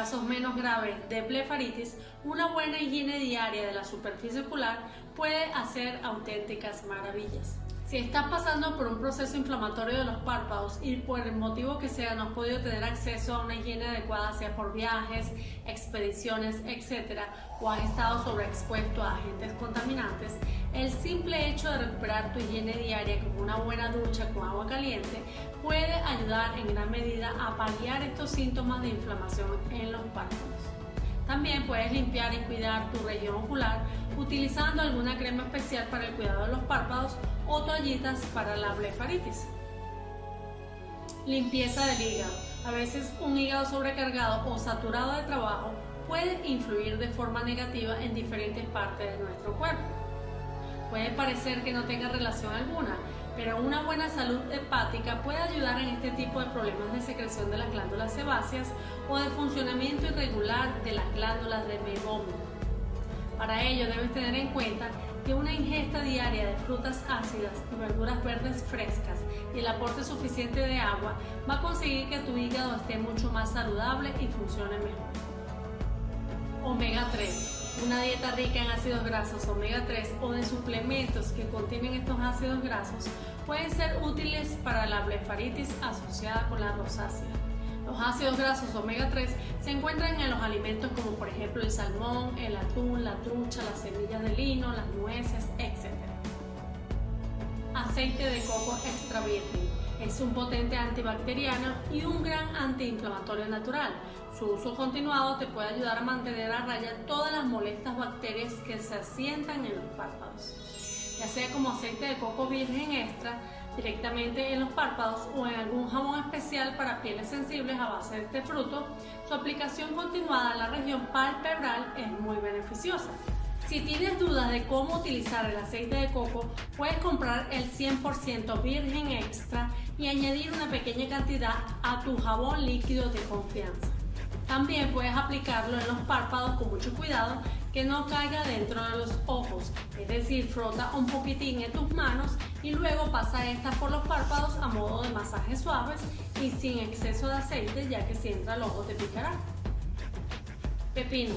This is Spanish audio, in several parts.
casos menos graves de blefaritis, una buena higiene diaria de la superficie ocular puede hacer auténticas maravillas. Si estás pasando por un proceso inflamatorio de los párpados y por el motivo que sea no has podido tener acceso a una higiene adecuada, sea por viajes, expediciones, etc., o has estado sobreexpuesto a agentes contaminantes, el simple hecho de recuperar tu higiene diaria con una buena ducha con agua caliente puede ayudar en gran medida a paliar estos síntomas de inflamación en los párpados. También puedes limpiar y cuidar tu región ocular utilizando alguna crema especial para el cuidado de los párpados toallitas para la blefaritis. Limpieza del hígado. A veces un hígado sobrecargado o saturado de trabajo puede influir de forma negativa en diferentes partes de nuestro cuerpo. Puede parecer que no tenga relación alguna, pero una buena salud hepática puede ayudar en este tipo de problemas de secreción de las glándulas sebáceas o de funcionamiento irregular de las glándulas de mebomio. Para ello debes tener en cuenta que una ingesta diaria de frutas ácidas y verduras verdes frescas y el aporte suficiente de agua va a conseguir que tu hígado esté mucho más saludable y funcione mejor. Omega 3 una dieta rica en ácidos grasos omega 3 o de suplementos que contienen estos ácidos grasos pueden ser útiles para la blefaritis asociada con la rosácea. Los ácidos grasos omega 3 se encuentran en los alimentos como por ejemplo el salmón, el atún, la trucha, las semillas de lino, las nueces, etc. Aceite de coco extra virgen es un potente antibacteriano y un gran antiinflamatorio natural. Su uso continuado te puede ayudar a mantener a raya todas las molestas bacterias que se asientan en los párpados. Ya sea como aceite de coco virgen extra, directamente en los párpados o en algún jabón especial para pieles sensibles a base de este fruto, su aplicación continuada en la región palpebral es muy beneficiosa. Si tienes dudas de cómo utilizar el aceite de coco, puedes comprar el 100% virgen extra y añadir una pequeña cantidad a tu jabón líquido de confianza. También puedes aplicarlo en los párpados con mucho cuidado que no caiga dentro de los ojos, es decir, frota un poquitín en tus manos y luego pasa esta por los párpados a modo de masajes suaves y sin exceso de aceite ya que si entra al ojo te picará. Pepino.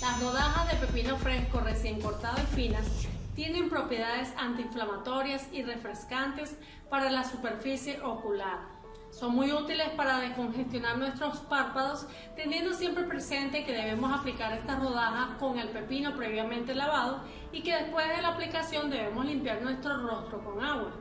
Las rodajas de pepino fresco recién cortado y finas tienen propiedades antiinflamatorias y refrescantes para la superficie ocular. Son muy útiles para descongestionar nuestros párpados, teniendo siempre presente que debemos aplicar estas rodajas con el pepino previamente lavado y que después de la aplicación debemos limpiar nuestro rostro con agua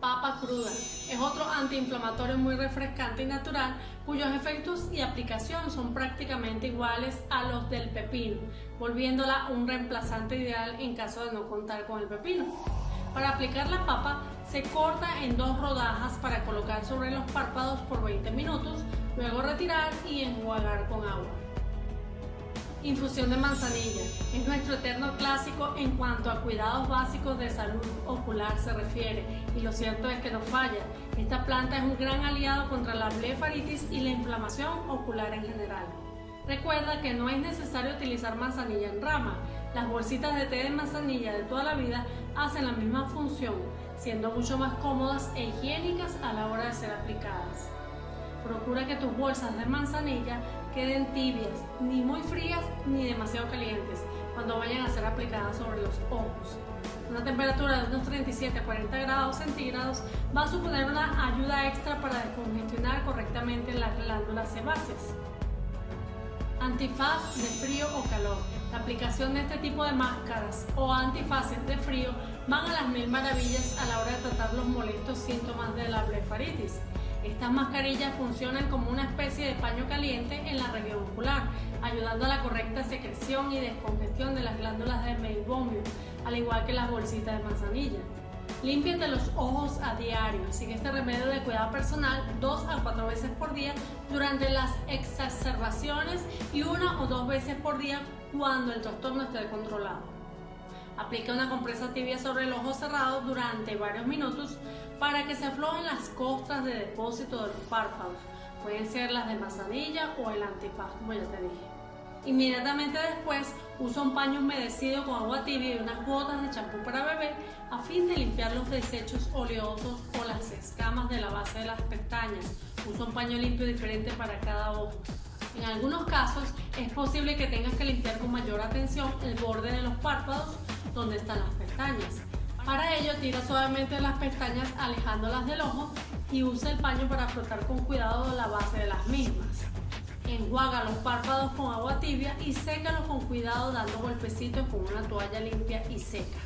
papa cruda. Es otro antiinflamatorio muy refrescante y natural cuyos efectos y aplicación son prácticamente iguales a los del pepino, volviéndola un reemplazante ideal en caso de no contar con el pepino. Para aplicar la papa se corta en dos rodajas para colocar sobre los párpados por 20 minutos, luego retirar y enjuagar con agua. Infusión de manzanilla. Es nuestro eterno clásico en cuanto a cuidados básicos de salud ocular se refiere y lo cierto es que no falla. Esta planta es un gran aliado contra la blefaritis y la inflamación ocular en general. Recuerda que no es necesario utilizar manzanilla en rama. Las bolsitas de té de manzanilla de toda la vida hacen la misma función, siendo mucho más cómodas e higiénicas a la hora de ser aplicadas. Procura que tus bolsas de manzanilla queden tibias, ni muy frías ni demasiado calientes cuando vayan a ser aplicadas sobre los ojos. Una temperatura de unos 37 a 40 grados centígrados va a suponer una ayuda extra para descongestionar correctamente las glándulas sebáceas. Antifaz de frío o calor. La aplicación de este tipo de máscaras o antifaces de frío van a las mil maravillas a la hora de tratar los molestos síntomas de la blefaritis. Estas mascarillas funcionan como una especie de paño caliente en la región ocular, ayudando a la correcta secreción y descongestión de las glándulas de meibomio, al igual que las bolsitas de manzanilla. Límpiate los ojos a diario. Sigue este remedio de cuidado personal dos a cuatro veces por día durante las exacerbaciones y una o dos veces por día cuando el trastorno esté controlado. Aplica una compresa tibia sobre el ojo cerrado durante varios minutos para que se aflojen las costras de depósito de los párpados. Pueden ser las de manzanilla o el antipaz, como ya te dije. Inmediatamente después, usa un paño humedecido con agua tibia y unas gotas de champú para bebé a fin de limpiar los desechos oleosos o las escamas de la base de las pestañas. Usa un paño limpio diferente para cada ojo. En algunos casos es posible que tengas que limpiar con mayor atención el borde de los párpados donde están las pestañas. Para ello tira suavemente las pestañas alejándolas del ojo y usa el paño para frotar con cuidado la base de las mismas. Enjuaga los párpados con agua tibia y sécalos con cuidado dando golpecitos con una toalla limpia y seca.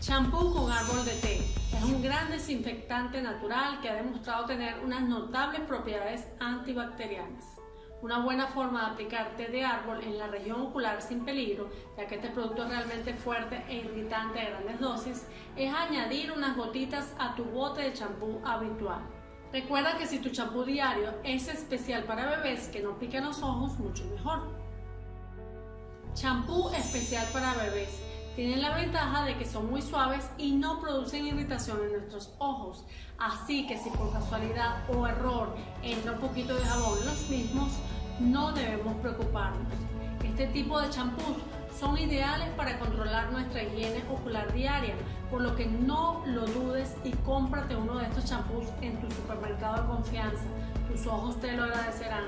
Champú con árbol de té. Es un gran desinfectante natural que ha demostrado tener unas notables propiedades antibacterianas. Una buena forma de aplicar té de árbol en la región ocular sin peligro, ya que este producto es realmente fuerte e irritante a grandes dosis, es añadir unas gotitas a tu bote de champú habitual. Recuerda que si tu champú diario es especial para bebés que no piquen los ojos, mucho mejor. Champú especial para bebés tienen la ventaja de que son muy suaves y no producen irritación en nuestros ojos. Así que si por casualidad o error entra un poquito de jabón en los mismos, no debemos preocuparnos. Este tipo de champús son ideales para controlar nuestra higiene ocular diaria, por lo que no lo dudes y cómprate uno de estos champús en tu supermercado de confianza. Tus ojos te lo agradecerán.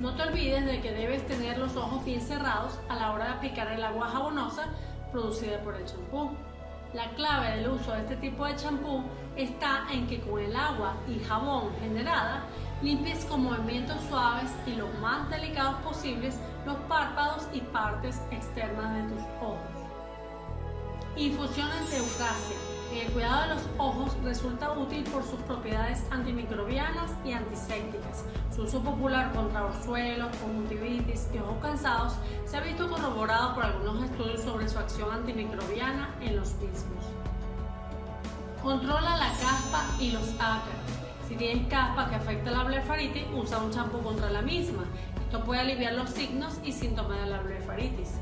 No te olvides de que debes tener los ojos bien cerrados a la hora de aplicar el agua jabonosa producida por el champú. La clave del uso de este tipo de champú está en que con el agua y jabón generada limpies con movimientos suaves y lo más delicados posibles los párpados y partes externas de tus ojos. Eucasia en el cuidado de los ojos resulta útil por sus propiedades antimicrobianas y antisépticas. Su uso popular contra orzuelos, conjuntivitis y ojos cansados se ha visto corroborado por algunos estudios sobre su acción antimicrobiana en los mismos. Controla la caspa y los ácaros. Si tienes caspa que afecta la blefaritis, usa un champú contra la misma. Esto puede aliviar los signos y síntomas de la blefaritis.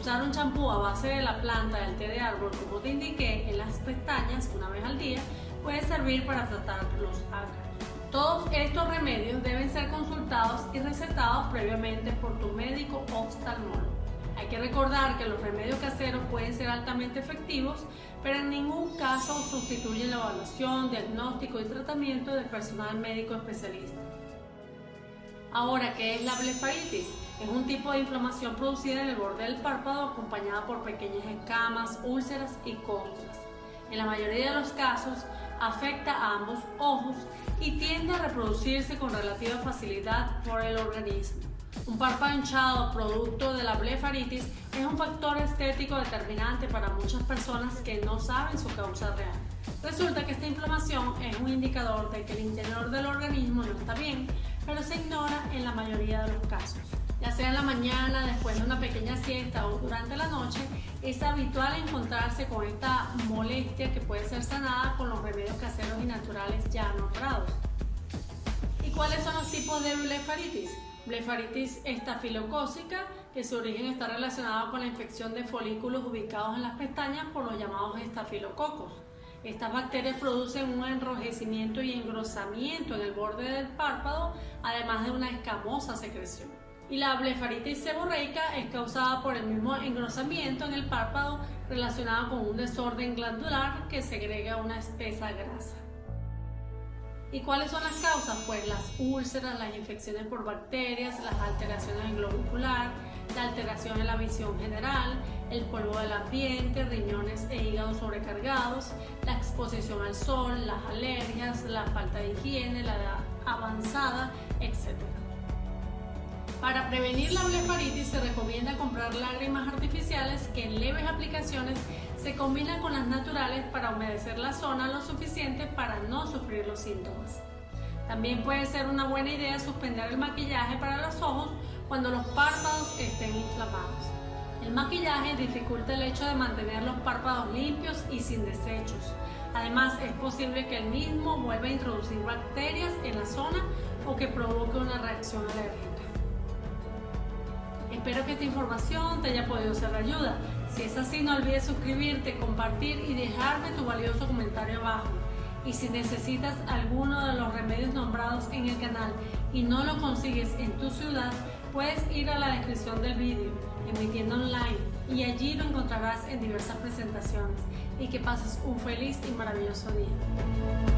Usar un champú a base de la planta del té de árbol, como te indiqué, en las pestañas una vez al día, puede servir para tratar los ácaros. Todos estos remedios deben ser consultados y recetados previamente por tu médico oftalmólogo. Hay que recordar que los remedios caseros pueden ser altamente efectivos, pero en ningún caso sustituyen la evaluación, diagnóstico y tratamiento del personal médico especialista. Ahora, ¿qué es la blefaritis? Es un tipo de inflamación producida en el borde del párpado acompañada por pequeñas escamas, úlceras y costras. En la mayoría de los casos afecta a ambos ojos y tiende a reproducirse con relativa facilidad por el organismo. Un párpado hinchado producto de la blefaritis es un factor estético determinante para muchas personas que no saben su causa real. Resulta que esta inflamación es un indicador de que el interior del organismo no está bien, pero se ignora en la mayoría de los casos. Ya sea en la mañana, después de una pequeña siesta o durante la noche, es habitual encontrarse con esta molestia que puede ser sanada con los remedios caseros y naturales ya nombrados. ¿Y cuáles son los tipos de blefaritis? Blefaritis estafilocócica, que su origen está relacionado con la infección de folículos ubicados en las pestañas por los llamados estafilococos. Estas bacterias producen un enrojecimiento y engrosamiento en el borde del párpado, además de una escamosa secreción. Y la blefaritis seborreica es causada por el mismo engrosamiento en el párpado relacionado con un desorden glandular que segrega una espesa grasa. ¿Y cuáles son las causas? Pues las úlceras, las infecciones por bacterias, las alteraciones en globo ocular, la alteración en la visión general, el polvo del ambiente, riñones e hígado sobrecargados, la exposición al sol, las alergias, la falta de higiene, la edad avanzada, etc. Para prevenir la blefaritis se recomienda comprar lágrimas artificiales que en leves aplicaciones se combinan con las naturales para humedecer la zona lo suficiente para no sufrir los síntomas. También puede ser una buena idea suspender el maquillaje para los ojos cuando los párpados estén inflamados. El maquillaje dificulta el hecho de mantener los párpados limpios y sin desechos. Además, es posible que el mismo vuelva a introducir bacterias en la zona o que provoque una reacción alérgica. Espero que esta información te haya podido ser de ayuda. Si es así, no olvides suscribirte, compartir y dejarme tu valioso comentario abajo. Y si necesitas alguno de los remedios nombrados en el canal y no lo consigues en tu ciudad, puedes ir a la descripción del vídeo en mi tienda online y allí lo encontrarás en diversas presentaciones. Y que pases un feliz y maravilloso día.